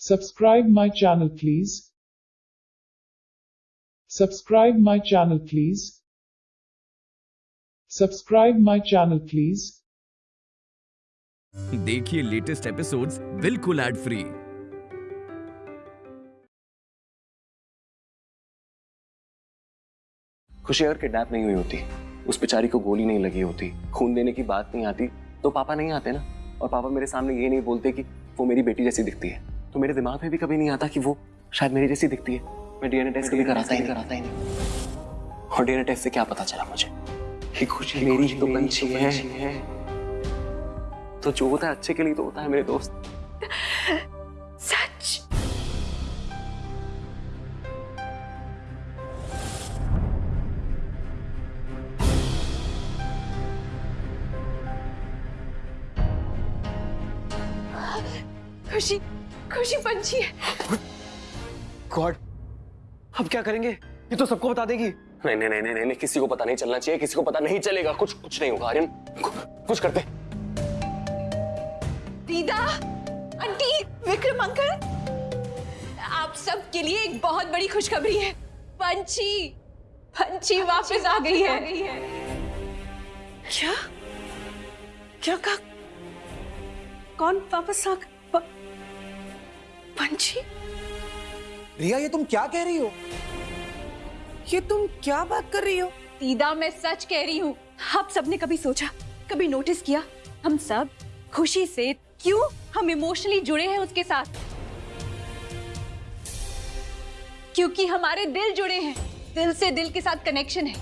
Subscribe my channel please. Subscribe my channel please. Subscribe my channel please. देखिए latest episodes बिल्कुल ad free खुशी अगर kidnap नहीं हुई होती उस बेचारी को गोली नहीं लगी होती खून देने की बात नहीं आती तो पापा नहीं आते ना और पापा मेरे सामने ये नहीं बोलते कि वो मेरी बेटी जैसी दिखती है तो मेरे दिमाग में भी कभी नहीं आता कि वो शायद मेरी जैसी दिखती है। मैं डीएनए टेस्ट कभी कराता ही कराता ही नहीं। और डीएनए टेस्ट से क्या पता चला मुझे? ही खुशी मेरी ही तो पंछी है। तो जो होता है अच्छे के लिए तो होता है मेरे दोस्त। पंछी। है गॉड अब क्या करेंगे? ये तो सबको बता देगी। नहीं नहीं नहीं नहीं नहीं किसी को पता नहीं चलना चाहिए किसी को पता नहीं चलेगा। कुछ कुछ नहीं होगा आर्यन। कुछ करते। दीदा आंटी विक्रम अंकल आप सबके लिए एक बहुत बड़ी खुशखबरी है। पंछी पंछी वापस आ गई है। क्या? क्या कहा? कौन वापस आ प- पंछी? रिया ये तुम क्या कह रही हो? ये तुम क्या बात कर रही हो? दीदा मैं सच कह रही हूँ। आप सबने कभी सोचा कभी नोटिस किया हम सब खुशी से क्यों हम इमोशनली जुड़े हैं उसके साथ? क्योंकि हमारे दिल जुड़े हैं दिल से दिल के साथ कनेक्शन है।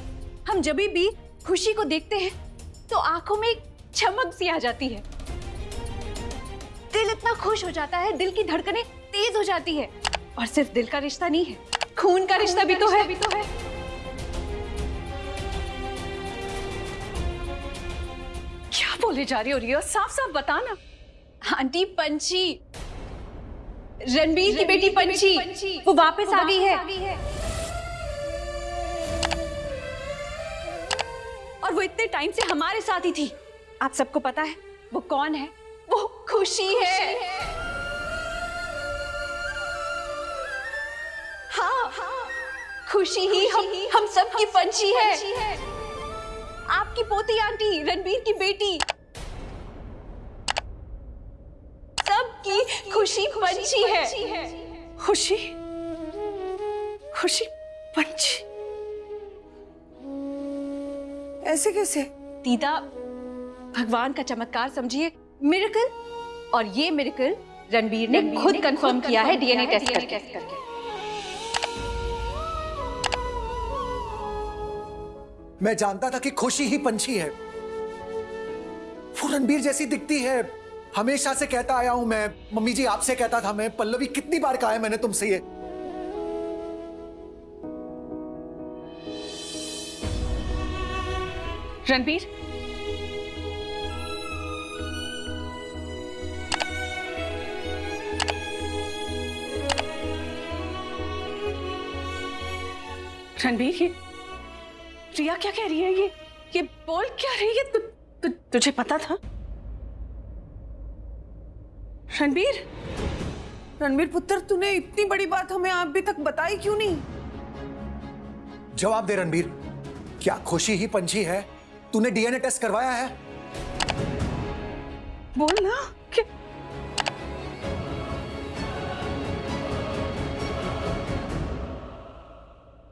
हम जब भी खुशी को देखते हैं तो आँखों में एक चमक सी आ जाती है। दिल इतना खुश हो जाता है दिल की धड़कनें तेज हो जाती है। और सिर्फ़ दिल का रिश्ता नहीं है खून का रिश्ता भी तो है। भी तो है। क्या बोले जा रही हो रिया साफ़ साफ़ बताना। आंटी पंछी। रणबीर की बेटी पंछी। वो वापस आ गई है। और वो इतने टाइम से हमारे साथ ही थी। आप सबको पता है वो कौन है? वो खुशी खुशी है। हाँ। खुशी ही हम हम सबकी पंछी है। आपकी पोती आंटी रणबीर की बेटी। सबकी खुशी पंछी है। खुशी? खुशी पंछी। ऐसे कैसे? दीदा भगवान का चमत्कार समझिए। मिरेकल और ये मिरेकल रणबीर ने खुद कंफर्म किया है डीएनए टेस्ट करके। मैं जानता था कि खुशी ही पंछी है। वो रणबीर जैसी दिखती है। हमेशा से कहता आया हूँ मैं। मम्मी जी आपसे कहता था मैं, पल्लवी, कितनी बार कहा है मैंने तुमसे ये? रणबीर? रणबीर, ये रिया क्या कह रही है? ये ये बोल क्या रही है? तु, तु, तुझे पता था? रणबीर? रणबीर पुत्र तूने इतनी बड़ी बात हमें अभी तक बताई क्यों नहीं? जवाब दे रणबीर। क्या खुशी ही पंछी है? तूने डीएनए टेस्ट करवाया है? बोल ना कि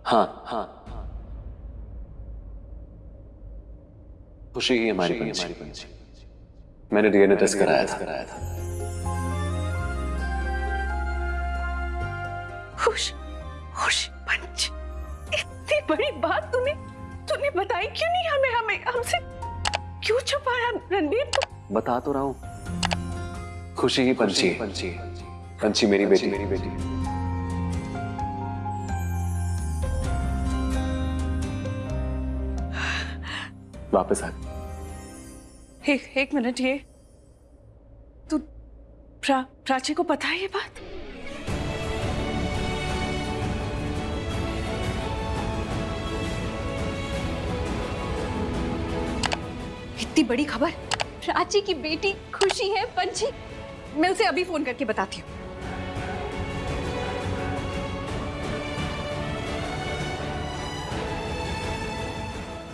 हाँ हाँ। खुशी ही हमारी पंछी। मैंने डीएनए टेस्ट कराया था। कराया था। खुश खुश पंच इतनी बड़ी बात तूने तूने बताई क्यों नहीं हमें हमें हमसे? क्यों छुपाया रणबीर तू? बता तो रहा हूँ। खुशी ही पंछी पंछी पंछी मेरी बेटी। मेरी बेटी वापस आ। एक, एक मिनट ये तू प्रा, प्राची को पता है ये बात? इतनी बड़ी खबर। प्राची की बेटी खुशी है पंछी। मैं उसे अभी फ़ोन करके बताती हूँ।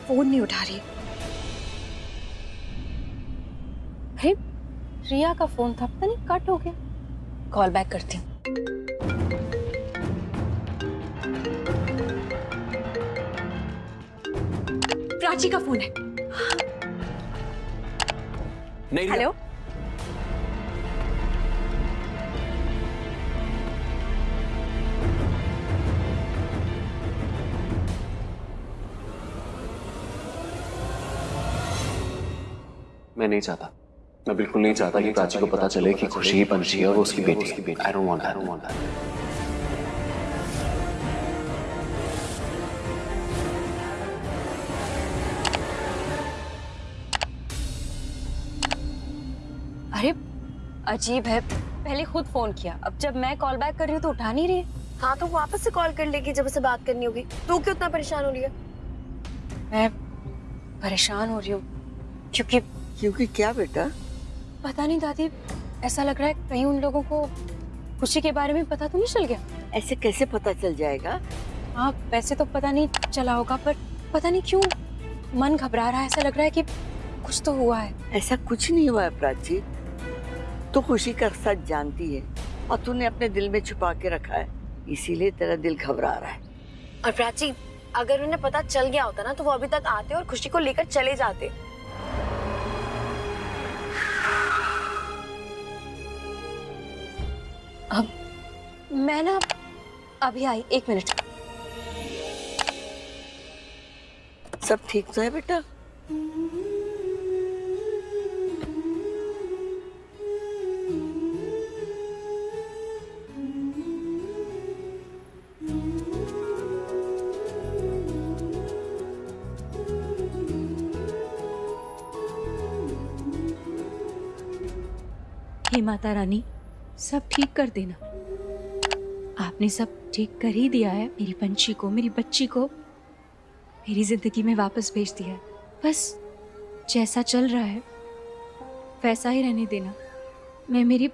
फ़ोन नहीं उठा रही। अरे रिया का फ़ोन था पता नहीं कट हो गया। कॉल बैक करती हूँ। प्राची का फ़ोन है। नहीं हेलो मैं नहीं चाहता। मैं बिल्कुल नहीं चाहता कि प्राची को पता चले कि खुशी ही पंछी है और वो उसकी बेटी है। I don't want I don't want that अरे अजीब है। पहले खुद फ़ोन किया। अब जब मैं कॉल बैक कर रही हूँ तो उठा नहीं रही हाँ। तो वापस से कॉल कर लेगी जब उसे बात करनी होगी। तू क्यों इतना परेशान हो रही है? मैं परेशान हो रही हूँ क्योंकि क्योंकि क्या बेटा? पता नहीं दादी ऐसा लग रहा है कहीं उन लोगों को खुशी के बारे में पता तो नहीं चल गया। ऐसे कैसे पता चल जाएगा? हाँ वैसे तो पता नहीं चला होगा पर पता नहीं क्यों मन घबरा रहा है ऐसा लग रहा है कि कुछ तो हुआ है। ऐसा कुछ नहीं हुआ है प्राची। तो खुशी का सच जानती है और तूने अपने दिल में छुपा के रखा है इसीलिए तेरा दिल घबरा रहा है। और प्राची अगर उन्हें पता चल गया होता ना तो वो अभी तक आते और खुशी को लेकर चले जाते। मैं ना अभी आई एक मिनट। सब ठीक तो है बेटा? हे माता रानी सब ठीक कर देना। आपने सब ठीक कर ही दिया है। मेरी पंछी को, मेरी बच्ची को मेरी ज़िंदगी में वापस भेज दिया है। बस जैसा चल रहा है, वैसा ही रहने देना। मैं मेरी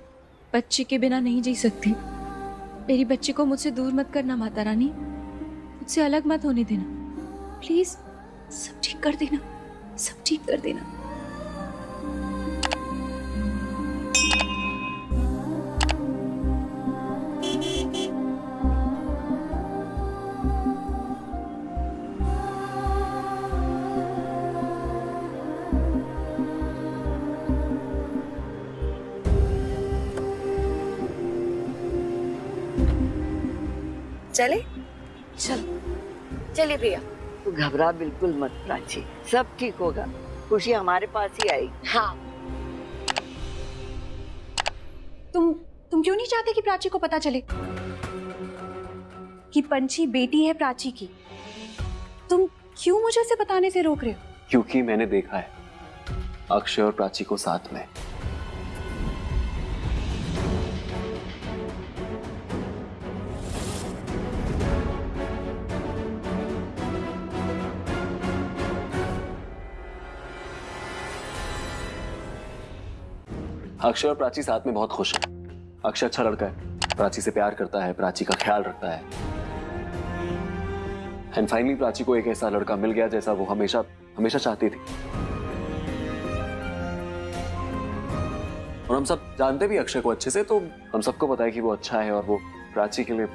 बच्ची के बिना नहीं जी सकती। मेरी बच्ची को मुझसे दूर मत करना माता रानी। मुझसे अलग मत होने देना। प्लीज़ सब ठीक कर देना। सब ठीक कर देना। चले? चल। चलिए भैया। तू घबरा बिल्कुल मत प्राची। सब ठीक होगा। खुशी हमारे पास ही आई हाँ। तुम तुम क्यों नहीं चाहते कि प्राची को पता चले? कि पंछी बेटी है प्राची की। तुम क्यों मुझे उसे बताने से रोक रहे हो? क्योंकि मैंने देखा है अक्षय और प्राची को साथ में। अक्षय और प्राची साथ में बहुत खुश है। अक्षय अच्छा लड़का है। प्राची से प्यार करता है, प्राची का ख्याल रखता है। एंड फाइनली प्राची को एक ऐसा लड़का मिल गया जैसा वो हमेशा हमेशा चाहती थी। और हम सब जानते भी अक्षय को अच्छे से तो हम सबको पता है कि वो अच्छा है और वो प्राची के लिए,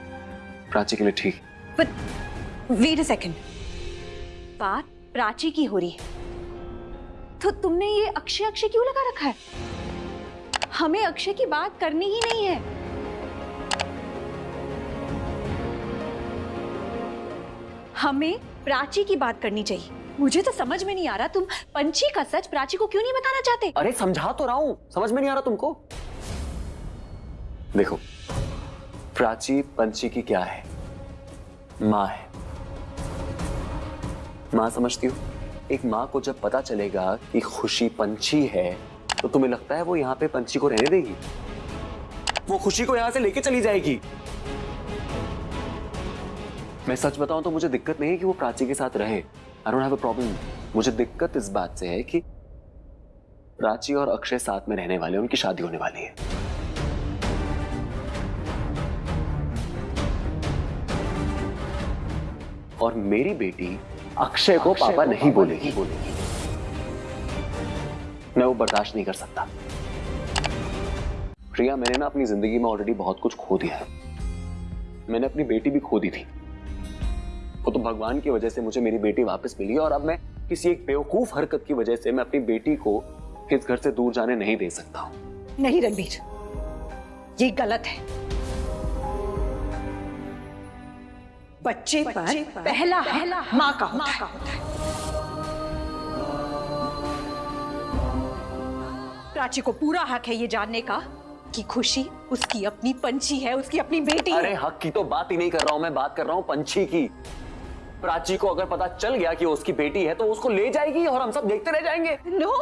प्राची के लिए ठीक वेट अ सेकंड बात प्राची की हो रही है। तो तुमने ये अक्षय अक्षय क्यों लगा रखा है? हमें अक्षय की बात करनी ही नहीं है। हमें प्राची की बात करनी चाहिए। मुझे तो समझ में नहीं आ रहा, तुम पंछी का सच प्राची को क्यों नहीं बताना चाहते? अरे, समझा तो रहा हूँ। समझ में नहीं आ रहा तुमको? देखो, प्राची, पंछी की क्या है? माँ है। माँ समझती हो? एक माँ को जब पता चलेगा कि खुशी पंछी है तो तुम्हें लगता है वो यहाँ पे पंछी को रहने देगी? वो खुशी को यहाँ से लेके चली जाएगी। मैं सच बताऊँ तो मुझे दिक्कत नहीं है कि वो प्राची के साथ रहे। I don't have a problem मुझे दिक्कत इस बात से है कि प्राची और अक्षय साथ में रहने वाले उनकी शादी होने वाली है। और मेरी बेटी अक्षय को पापा नहीं बोलेगी। बोलेगी। मैं वो बर्दाश्त नहीं कर सकता। प्रिया मैंने ना अपनी ज़िंदगी में ऑलरेडी बहुत कुछ खो दिया है। मैंने अपनी बेटी भी खो दी थी। वो तो भगवान की वजह से मुझे मेरी बेटी वापस मिली और अब मैं किसी एक बेवकूफ़ हरकत की वजह से मैं अपनी बेटी को इस घर से दूर जाने नहीं दे सकता हूँ। नहीं रणबीर। ये गलत है। बच्चे बच्चे पर पर पहला हक माँ का होता है। प्राची को पूरा हक है ये जानने का कि खुशी उसकी अपनी पंछी है उसकी अपनी बेटी अरे हक की तो बात ही नहीं कर रहा हूँ मैं बात कर रहा हूँ पंछी की। प्राची को अगर पता चल गया कि वो उसकी बेटी है तो उसको ले जाएगी और हम सब देखते रह जाएँगे। नो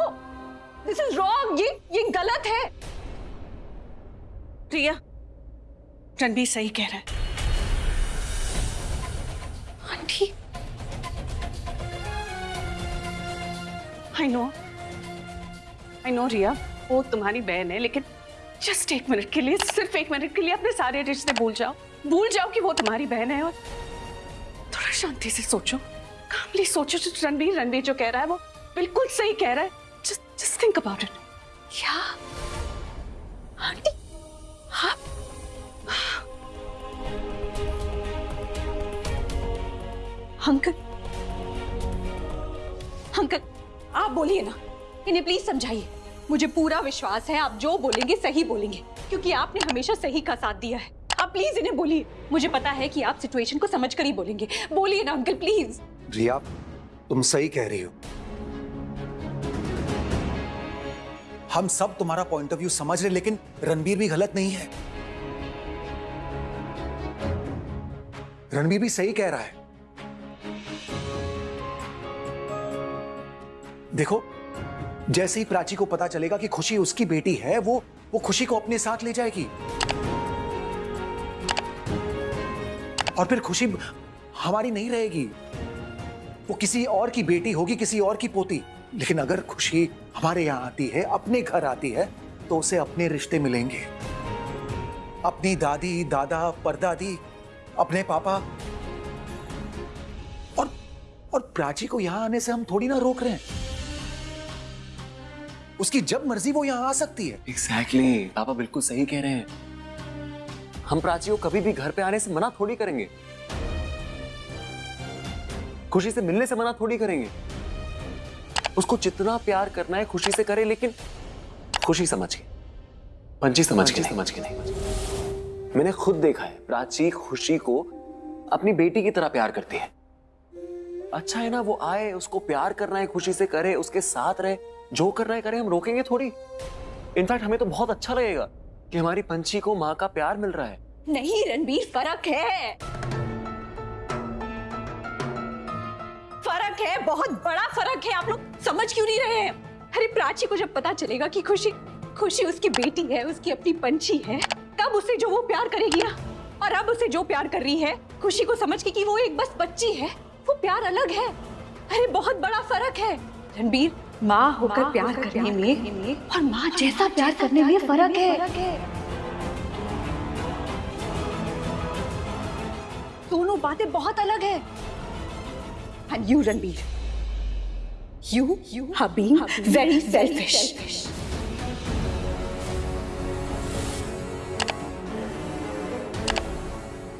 दिस इज़ रॉन्ग ये ये गलत है। प्रिया रणबीर सही कह रहा है। Aunty. I know I know Riya वो तुम्हारी बहन है, लेकिन जस्ट एक मिनट के लिए, सिर्फ़ एक मिनट के लिए अपने सारे रिश्ते भूल जाओ। भूल जाओ कि वो तुम्हारी बहन है और थोड़ा शांति से सोचो। कामली सोचो जो रणबीर रणबीर जो कह रहा है, वो बिल्कुल सही कह रहा है। Just just think about it क्या? आप? अंकल अंकल, आप बोलिए ना। इन्हें प्लीज़ समझाइए। मुझे पूरा विश्वास है आप जो बोलेंगे, सही बोलेंगे। क्योंकि आपने हमेशा सही का साथ दिया है। आप प्लीज़ इन्हें बोलिए। मुझे पता है कि आप सिचुएशन को समझ कर ही बोलेंगे। बोलिए ना अंकल प्लीज़ रिया तुम सही कह रही हो। हम सब तुम्हारा पॉइंट ऑफ़ व्यू समझ रहे लेकिन रणबीर भी गलत नहीं है। रणबीर भी सही कह रहा है। देखो जैसे ही प्राची को पता चलेगा कि खुशी उसकी बेटी है, वो वो खुशी को अपने साथ ले जाएगी। और फिर खुशी हमारी नहीं रहेगी। वो किसी और की बेटी होगी, किसी और की पोती। लेकिन अगर खुशी हमारे यहाँ आती है, अपने घर आती है तो उसे अपने रिश्ते मिलेंगे। अपनी दादी, दादा, परदादी, अपने पापा। और और प्राची को यहाँ आने से हम थोड़ी ना रोक रहे हैं। उसकी जब मर्ज़ी वो यहाँ आ सकती है। Exactly exactly. पापा बिल्कुल सही कह रहे हैं। हम प्राची को कभी भी घर पे आने से मना थोड़ी करेंगे। खुशी से मिलने से मना थोड़ी करेंगे। उसको जितना प्यार करना है खुशी से करे लेकिन खुशी समझ के। पंची समझ के समझ के नहीं। मैंने खुद देखा है प्राची खुशी को अपनी बेटी की तरह प्यार करती है। अच्छा है ना वो आए उसको प्यार करना है खुशी से करे उसके साथ रहे। जो कर करना है करे, हम रोकेंगे थोड़ी। इनफैक्ट हमें तो बहुत अच्छा लगेगा कि हमारी पंछी को माँ का प्यार मिल रहा है। नहीं, रणबीर, फ़र्क है। फ़र्क है, बहुत बड़ा फ़र्क है। आप लोग समझ क्यों नहीं रहे हैं? अरे, प्राची को जब पता चलेगा कि खुशी खुशी उसकी बेटी है, उसकी अपनी पंछी है, तब उसे जो वो प्यार करेगी ना, और अब उसे जो प्यार कर रही है, खुशी को समझ के कि वो एक बस बच्ची है, वो प्यार अलग है। अरे, बहुत बड़ा फ़र्क है। रणबीर माँ होकर प्यार करने में और माँ जैसा प्यार करने में फ़र्क है। दोनों बातें बहुत अलग है। And you Ranbir. You you are being very selfish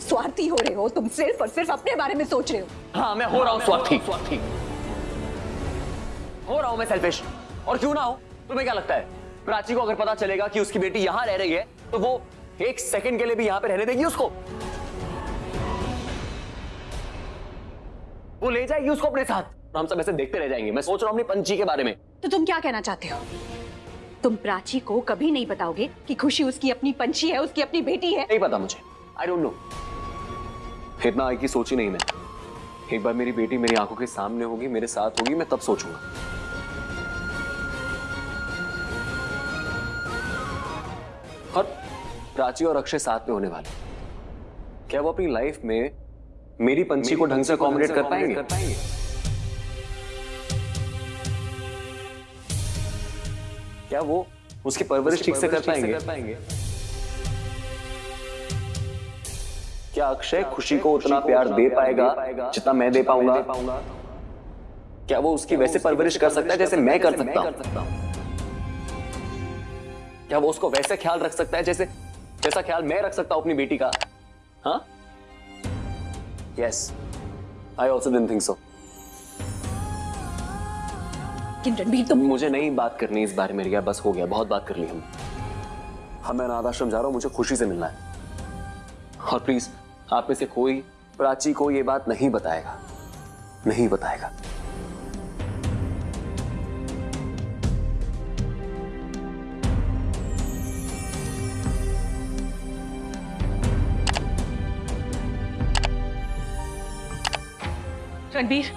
स्वार्थी हो रहे हो तुम सिर्फ़ और सिर्फ़ अपने बारे में सोच रहे हो। हाँ मैं हो रहा हूँ स्वार्थी। स्वार्थी। हो रहा हूँ मैं सेल्फिश और क्यों ना हो? तुम्हें क्या लगता है? प्राची को अगर पता चलेगा कि उसकी बेटी यहाँ रह रही है तो वो एक सेकंड के लिए भी यहाँ पे रहने देगी उसको। वो ले जाएगी उसको अपने साथ। तो हम सब ऐसे देखते रह जाएँगे। मैं सोच रहा हूँ अपनी पंची के बारे में। तो तुम क्या कहना चाहते हो? तुम प्राची को कभी नहीं बताओगे कि खुशी उसकी अपनी पंछी है उसकी अपनी बेटी है? नहीं पता मुझे। आई डोंट नो इतना आई की सोची नहीं मैं। एक बार मेरी बेटी मेरी आँखों के सामने होगी मेरे साथ होगी मैं तब सोचूँगा। प्राची और अक्षय साथ में होने वाले। क्या वो अपनी लाइफ में मेरी पंछी को ढंग से अकोमोडेट कर पाएँगे? कर पाएँगे। क्या वो उसकी परवरिश ठीक से कर पाएँगे? क्या अक्षय खुशी को उतना प्यार दे पाएगा जितना मैं दे पाऊँगा? क्या वो उसकी वैसे परवरिश कर सकता है जैसे मैं कर सकता हूँ। क्या वो उसको वैसे ख्याल रख सकता है जैसे जैसा ख्याल मैं रख सकता हूँ अपनी बेटी का। हाँ? Yes I also didn't think so Ranbir तुम मुझे नहीं बात करनी इस बारे में रिया। बस हो गया बहुत बात कर ली हम। हम मैं अनाथ आश्रम जा रहा हूँ मुझे खुशी से मिलना है। और प्लीज़ आप में से कोई प्राची को ये बात नहीं बताएगा। नहीं बताएगा। रणबीर।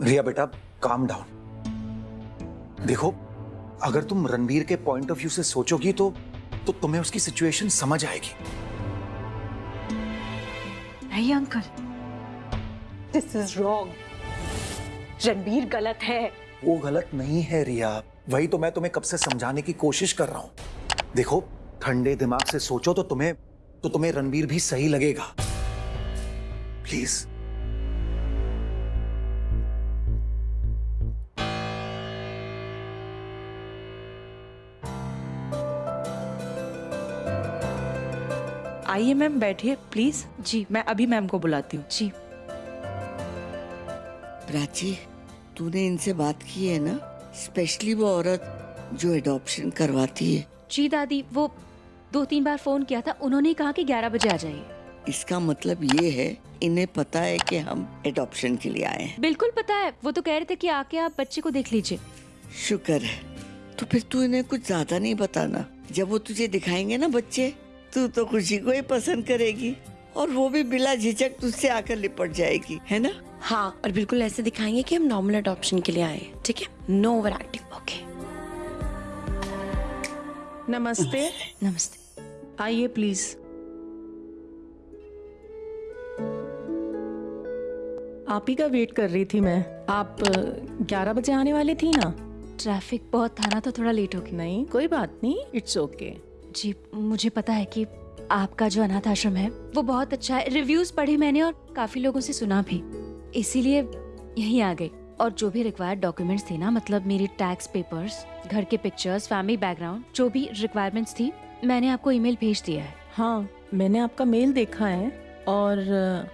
रिया बेटा काम डाउन देखो अगर तुम रणबीर के पॉइंट ऑफ़ व्यू से सोचोगी तो तो तुम्हें उसकी सिचुएशन समझ आएगी। नहीं uncle this is wrong Ranbir गलत है। वो गलत नहीं है रिया। वही तो मैं तुम्हें कब से समझाने की कोशिश कर रहा हूँ। देखो ठंडे दिमाग से सोचो तो तुम्हें तो तुम्हें रणबीर भी सही लगेगा। प्लीज़ आइए मैम बैठिए प्लीज़ जी मैं अभी मैम को बुलाती हूँ। जी। प्राची तूने इनसे बात की है ना? स्पेशली वो औरत जो एडॉप्शन करवाती है। जी दादी वो दो तीन बार फ़ोन किया था उन्होंने कहा कि ग्यारह बजे आ जाइए। इसका मतलब ये है इन्हें पता है कि हम एडॉप्शन के लिए आए हैं। बिल्कुल पता है वो तो कह रहे थे कि आके आप बच्चे को देख लीजिए। शुक्र है। तो फिर तू इन्हें कुछ ज़्यादा नहीं बताना। जब वो तुझे दिखाएँगे ना बच्चे तू तो खुशी को ही पसंद करेगी। और वो भी बिला झिझक तुझसे आकर लिपट जाएगी है ना? हाँ और बिल्कुल ऐसे दिखाएँगे कि हम नॉर्मल अडॉप्शन के लिए आए ठीक है? नो ओवर एक्टिंग नमस्ते। नमस्ते। आइए प्लीज़ आप ही का वेट कर रही थी मैं। आप ग्यारह बजे आने वाली थी ना? ट्रैफ़िक बहुत था ना तो थोड़ा लेट हो गया। नहीं कोई बात नहीं इट्स ओके okay. जी मुझे पता है कि आपका जो अनाथ आश्रम है वो बहुत अच्छा है। रिव्यूज़ पढ़े मैंने और काफ़ी लोगों से सुना भी। इसीलिए यहीं आ गई। और जो भी रिक्वायर्ड डॉक्यूमेंट्स थे ना मतलब मेरी टैक्स पेपर्स घर के पिक्चर्स फैमिली बैकग्राउंड जो भी रिक्वायरमेंट्स थी, मैंने आपको ईमेल भेज दिया है। हाँ मैंने आपका मेल देखा है और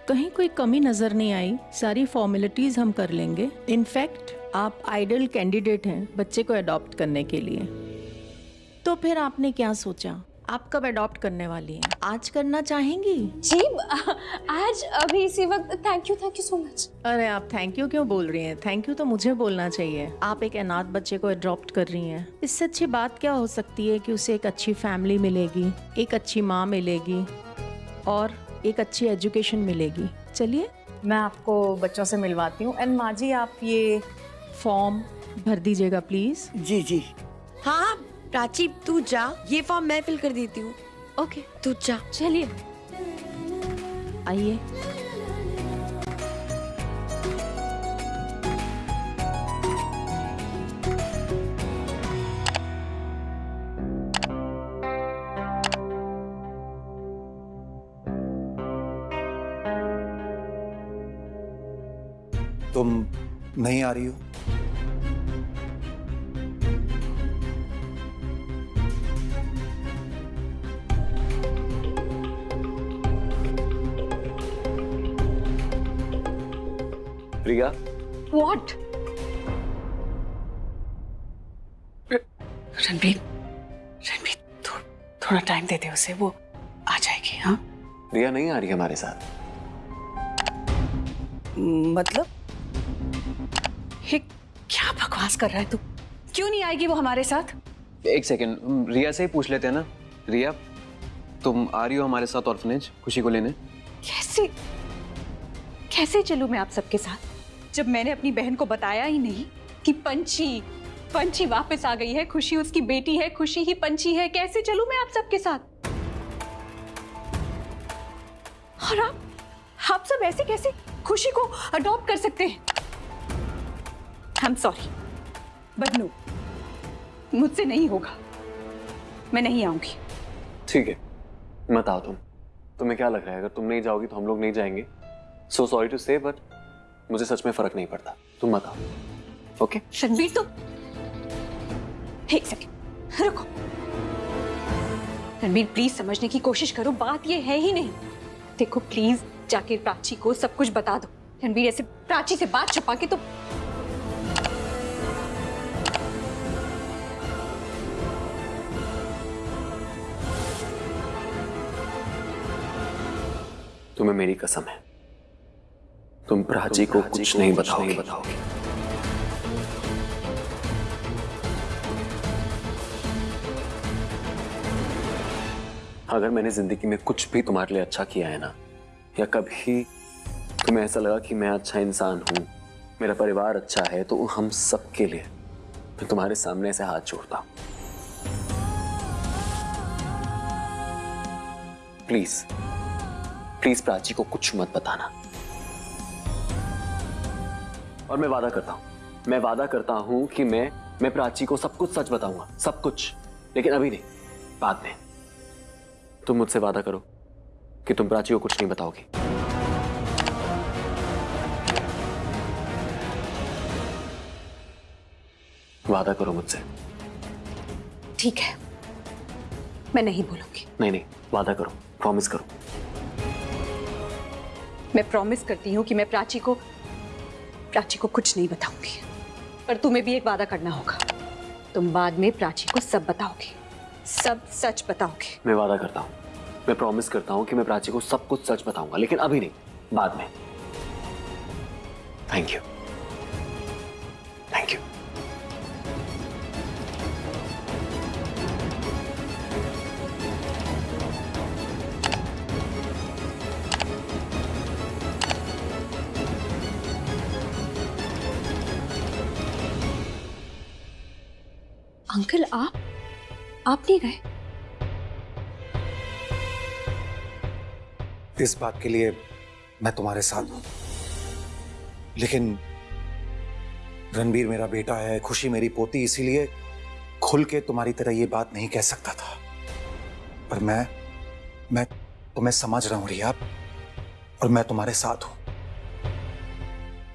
कहीं कोई कमी नज़र नहीं आई। सारी फॉर्मेलिटीज हम कर लेंगे। इनफैक्ट आप आइडल कैंडिडेट हैं बच्चे को अडॉप्ट करने के लिए। तो फिर आपने क्या सोचा? आप कब अडॉप्ट करने वाली हैं? आज करना चाहेंगी? जी आज अभी इसी वक्त thank you thank you so much अरे आप थैंक यू क्यों बोल रही हैं? थैंक यू तो मुझे बोलना चाहिए। आप एक अनाथ बच्चे को अडॉप्ट कर रही हैं। इससे अच्छी बात क्या हो सकती है कि उसे एक अच्छी फैमिली मिलेगी एक अच्छी माँ मिलेगी और एक अच्छी एजुकेशन मिलेगी? चलिए। मैं आपको बच्चों से मिलवाती हूँ। एंड माँ जी आप ये फॉर्म भर दीजिएगा प्लीज़ जी जी। हाँ हाँ। प्राची तू जा। ये फॉर्म मैं फिल कर देती हूँ। ओके तू जा। चलिए। आइए। तुम नहीं आ रही हो? रिया व्हाट रणबीर रणबीर थो, थोड़ा टाइम दे दे उसे वो आ जाएगी हाँ? रिया नहीं आ रही हमारे साथ। मतलब? ये क्या बकवास कर रहा है तू? क्यों नहीं आएगी वो हमारे साथ? एक सेकेंड रिया से ही पूछ लेते हैं ना। रिया तुम आ रही हो हमारे साथ ऑर्फनेज खुशी को लेने? कैसे कैसे चलूँ मैं आप सबके साथ? जब मैंने अपनी बहन को बताया ही नहीं कि पंची पंची वापस आ गई है, खुशी उसकी बेटी है, खुशी ही पंची है, कैसे चलूँ मैं आप सबके साथ? और आप आप सब ऐसे कैसे खुशी को अडॉप्ट कर सकते हैं? आई एम सॉरी बट मुझसे नहीं होगा। मैं नहीं आऊँगी। ठीक है मत आओ तुम तुम्हें क्या लग रहा है? अगर तुम नहीं जाओगी तो हम लोग नहीं जाएँगे। So sorry to say but मुझे सच में फ़र्क नहीं पड़ता। तुम मत आओ। ओके रणबीर तुम एक सेकेंड रुको। रणबीर प्लीज़ समझने की कोशिश करो। बात ये है ही नहीं। देखो प्लीज़ जाके प्राची को सब कुछ बता दो। रणबीर ऐसे प्राची से बात छुपा के तो तुम्हें मेरी कसम है। तुम प्राची को कुछ नहीं बताओगे। बताओगे। अगर मैंने ज़िंदगी में कुछ भी तुम्हारे लिए अच्छा किया है ना या कभी तुम्हें ऐसा लगा कि मैं अच्छा इंसान हूँ मेरा परिवार अच्छा है तो हम सबके लिए मैं तुम्हारे सामने ऐसे हाथ जोड़ता हूँ। प्लीज़ प्लीज़ प्राची को कुछ मत बताना। और मैं वादा करता हूँ। मैं वादा करता हूँ कि मैं मैं प्राची को सब कुछ सच बताऊँगा। सब कुछ। लेकिन अभी नहीं। बाद में। तुम मुझसे वादा करो कि तुम प्राची को कुछ नहीं बताओगी। वादा करो मुझसे। ठीक है। मैं नहीं बोलूँगी। नहीं नहीं। वादा करो। प्रॉमिस करो। मैं प्रॉमिस करती हूँ कि मैं प्राची को प्राची को कुछ नहीं बताऊँगी। पर तुम्हें भी एक वादा करना होगा। तुम बाद में प्राची को सब बताओगे। सब सच बताओगे। मैं वादा करता हूँ। मैं प्रॉमिस करता हूँ कि मैं प्राची को सब कुछ सच बताऊँगा, लेकिन अभी नहीं, बाद में। थैंक यू अंकल, आप आप नहीं गए? इस बात के लिए मैं तुम्हारे साथ हूँ। लेकिन रणबीर मेरा बेटा है, खुशी मेरी पोती, इसीलिए खुल के तुम्हारी तरह ये बात नहीं कह सकता था। पर मैं मैं तुम्हें समझ रहा हूँ रिया, और मैं तुम्हारे साथ हूँ।